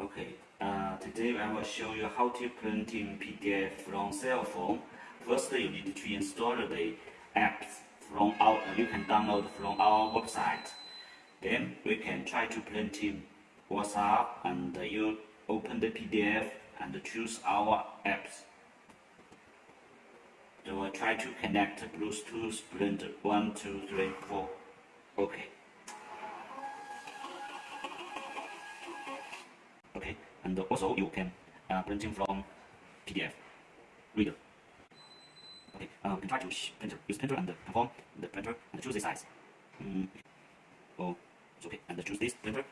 Okay, uh, today I will show you how to print in PDF from cell phone. First, you need to install the apps from our, you can download from our website. Then we can try to print in WhatsApp and you open the PDF and choose our apps. So we'll try to connect Bluetooth print 1, 2, 3, 4. Okay. And also you can uh, printing from PDF reader. Okay, we can try to printer, use printer and perform the printer and choose the size. Mm. Oh, it's okay, and choose this printer.